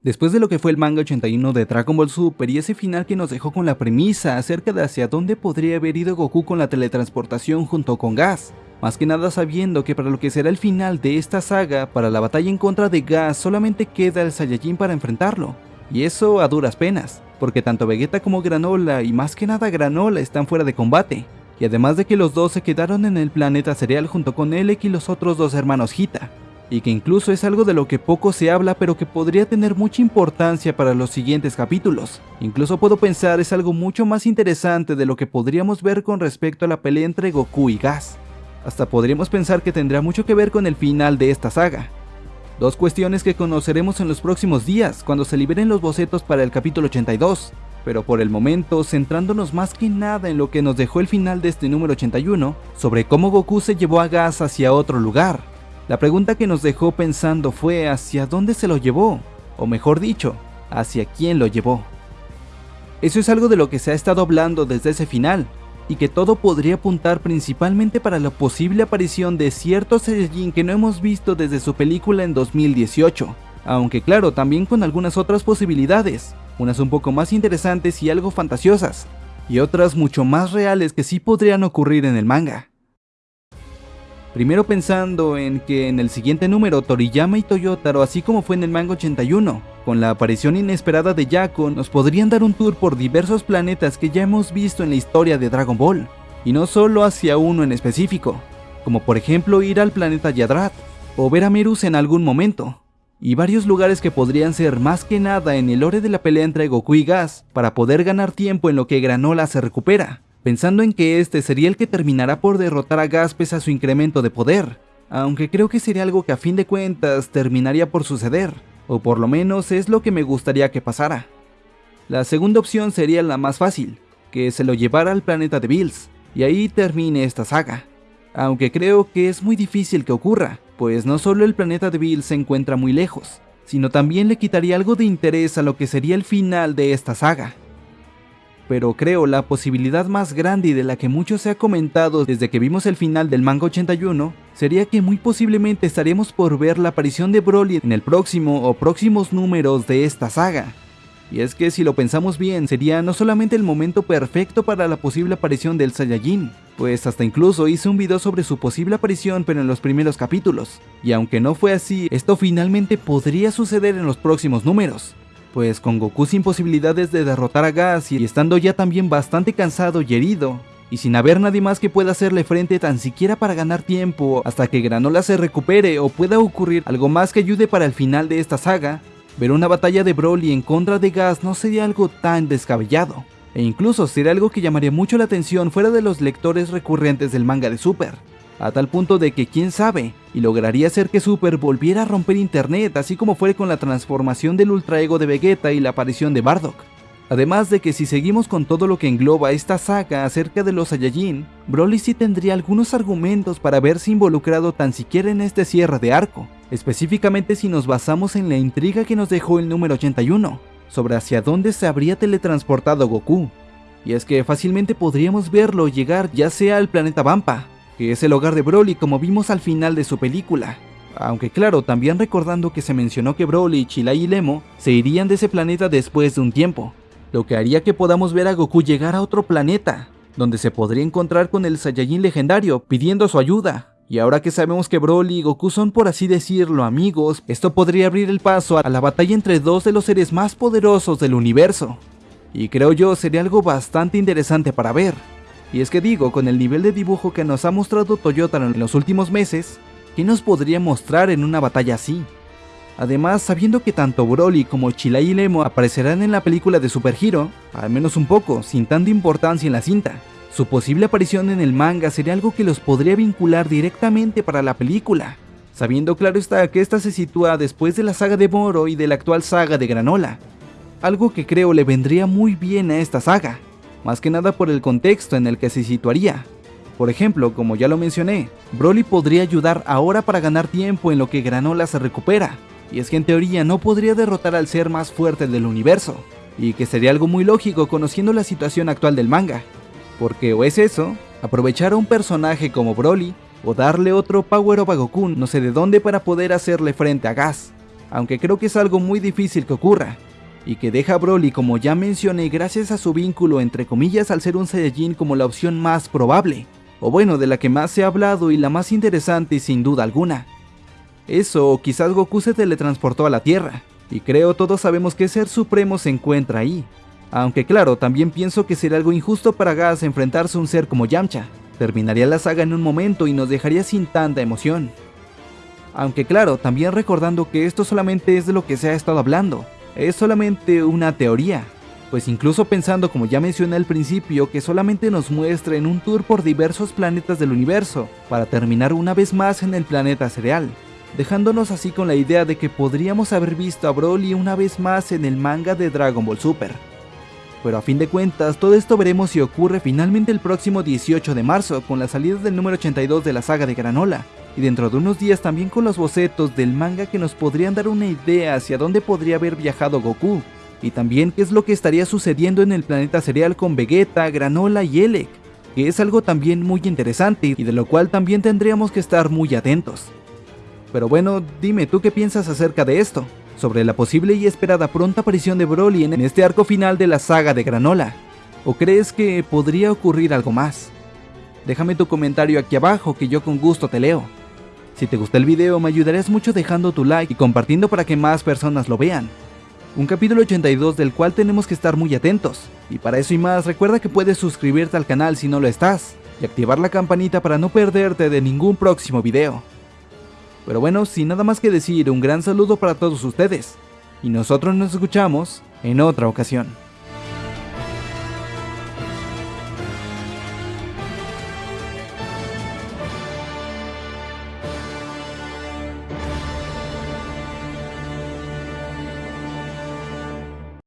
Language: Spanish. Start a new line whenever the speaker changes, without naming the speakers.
Después de lo que fue el manga 81 de Dragon Ball Super y ese final que nos dejó con la premisa acerca de hacia dónde podría haber ido Goku con la teletransportación junto con Gas, más que nada sabiendo que para lo que será el final de esta saga, para la batalla en contra de Gas solamente queda el Saiyajin para enfrentarlo, y eso a duras penas, porque tanto Vegeta como Granola y más que nada Granola están fuera de combate, y además de que los dos se quedaron en el planeta cereal junto con Elec y los otros dos hermanos Hita, y que incluso es algo de lo que poco se habla pero que podría tener mucha importancia para los siguientes capítulos. Incluso puedo pensar es algo mucho más interesante de lo que podríamos ver con respecto a la pelea entre Goku y Gas. Hasta podríamos pensar que tendrá mucho que ver con el final de esta saga. Dos cuestiones que conoceremos en los próximos días, cuando se liberen los bocetos para el capítulo 82, pero por el momento centrándonos más que nada en lo que nos dejó el final de este número 81, sobre cómo Goku se llevó a Gas hacia otro lugar, la pregunta que nos dejó pensando fue hacia dónde se lo llevó, o mejor dicho, hacia quién lo llevó. Eso es algo de lo que se ha estado hablando desde ese final, y que todo podría apuntar principalmente para la posible aparición de ciertos Saiyajin que no hemos visto desde su película en 2018, aunque claro, también con algunas otras posibilidades, unas un poco más interesantes y algo fantasiosas, y otras mucho más reales que sí podrían ocurrir en el manga. Primero pensando en que en el siguiente número Toriyama y Toyotaro, así como fue en el manga 81, con la aparición inesperada de Yako, nos podrían dar un tour por diversos planetas que ya hemos visto en la historia de Dragon Ball, y no solo hacia uno en específico, como por ejemplo ir al planeta Yadrat, o ver a Merus en algún momento, y varios lugares que podrían ser más que nada en el lore de la pelea entre Goku y Gas, para poder ganar tiempo en lo que Granola se recupera, pensando en que este sería el que terminará por derrotar a Gas pese a su incremento de poder, aunque creo que sería algo que a fin de cuentas terminaría por suceder, o por lo menos es lo que me gustaría que pasara. La segunda opción sería la más fácil, que se lo llevara al planeta de Bills, y ahí termine esta saga. Aunque creo que es muy difícil que ocurra, pues no solo el planeta de Bills se encuentra muy lejos, sino también le quitaría algo de interés a lo que sería el final de esta saga pero creo la posibilidad más grande y de la que mucho se ha comentado desde que vimos el final del manga 81 sería que muy posiblemente estaremos por ver la aparición de Broly en el próximo o próximos números de esta saga. Y es que si lo pensamos bien, sería no solamente el momento perfecto para la posible aparición del Saiyajin, pues hasta incluso hice un video sobre su posible aparición pero en los primeros capítulos, y aunque no fue así, esto finalmente podría suceder en los próximos números pues con Goku sin posibilidades de derrotar a Gas y estando ya también bastante cansado y herido, y sin haber nadie más que pueda hacerle frente tan siquiera para ganar tiempo hasta que Granola se recupere o pueda ocurrir algo más que ayude para el final de esta saga, ver una batalla de Broly en contra de Gas no sería algo tan descabellado, e incluso sería algo que llamaría mucho la atención fuera de los lectores recurrentes del manga de Super a tal punto de que quién sabe, y lograría hacer que Super volviera a romper internet, así como fue con la transformación del Ultra Ego de Vegeta y la aparición de Bardock. Además de que si seguimos con todo lo que engloba esta saga acerca de los Saiyajin, Broly sí tendría algunos argumentos para haberse involucrado tan siquiera en este cierre de arco, específicamente si nos basamos en la intriga que nos dejó el número 81, sobre hacia dónde se habría teletransportado Goku. Y es que fácilmente podríamos verlo llegar ya sea al planeta Vampa, que es el hogar de Broly como vimos al final de su película. Aunque claro, también recordando que se mencionó que Broly, Chilai y Lemo se irían de ese planeta después de un tiempo, lo que haría que podamos ver a Goku llegar a otro planeta, donde se podría encontrar con el Saiyajin legendario pidiendo su ayuda. Y ahora que sabemos que Broly y Goku son por así decirlo amigos, esto podría abrir el paso a la batalla entre dos de los seres más poderosos del universo. Y creo yo sería algo bastante interesante para ver. Y es que digo, con el nivel de dibujo que nos ha mostrado Toyota en los últimos meses, ¿qué nos podría mostrar en una batalla así? Además, sabiendo que tanto Broly como Chilai y Lemo aparecerán en la película de Super Hero, al menos un poco, sin tanta importancia en la cinta, su posible aparición en el manga sería algo que los podría vincular directamente para la película, sabiendo claro está que esta se sitúa después de la saga de Moro y de la actual saga de Granola, algo que creo le vendría muy bien a esta saga más que nada por el contexto en el que se situaría. Por ejemplo, como ya lo mencioné, Broly podría ayudar ahora para ganar tiempo en lo que Granola se recupera, y es que en teoría no podría derrotar al ser más fuerte del universo, y que sería algo muy lógico conociendo la situación actual del manga, porque o es eso, aprovechar a un personaje como Broly, o darle otro Power of a Goku no sé de dónde para poder hacerle frente a Gas, aunque creo que es algo muy difícil que ocurra, y que deja a Broly como ya mencioné gracias a su vínculo entre comillas al ser un Saiyajin como la opción más probable, o bueno de la que más se ha hablado y la más interesante sin duda alguna. Eso o quizás Goku se teletransportó a la Tierra, y creo todos sabemos que Ser Supremo se encuentra ahí. Aunque claro, también pienso que sería algo injusto para Gas enfrentarse a un ser como Yamcha. Terminaría la saga en un momento y nos dejaría sin tanta emoción. Aunque claro, también recordando que esto solamente es de lo que se ha estado hablando, es solamente una teoría, pues incluso pensando como ya mencioné al principio que solamente nos muestra en un tour por diversos planetas del universo, para terminar una vez más en el planeta cereal, dejándonos así con la idea de que podríamos haber visto a Broly una vez más en el manga de Dragon Ball Super. Pero a fin de cuentas, todo esto veremos si ocurre finalmente el próximo 18 de marzo, con la salida del número 82 de la saga de Granola, y dentro de unos días también con los bocetos del manga que nos podrían dar una idea hacia dónde podría haber viajado Goku, y también qué es lo que estaría sucediendo en el planeta cereal con Vegeta, Granola y Elec, que es algo también muy interesante y de lo cual también tendríamos que estar muy atentos. Pero bueno, dime tú qué piensas acerca de esto, sobre la posible y esperada pronta aparición de Broly en este arco final de la saga de Granola, o crees que podría ocurrir algo más. Déjame tu comentario aquí abajo que yo con gusto te leo. Si te gustó el video me ayudarías mucho dejando tu like y compartiendo para que más personas lo vean. Un capítulo 82 del cual tenemos que estar muy atentos, y para eso y más recuerda que puedes suscribirte al canal si no lo estás, y activar la campanita para no perderte de ningún próximo video. Pero bueno, sin nada más que decir, un gran saludo para todos ustedes. Y nosotros nos escuchamos en otra ocasión.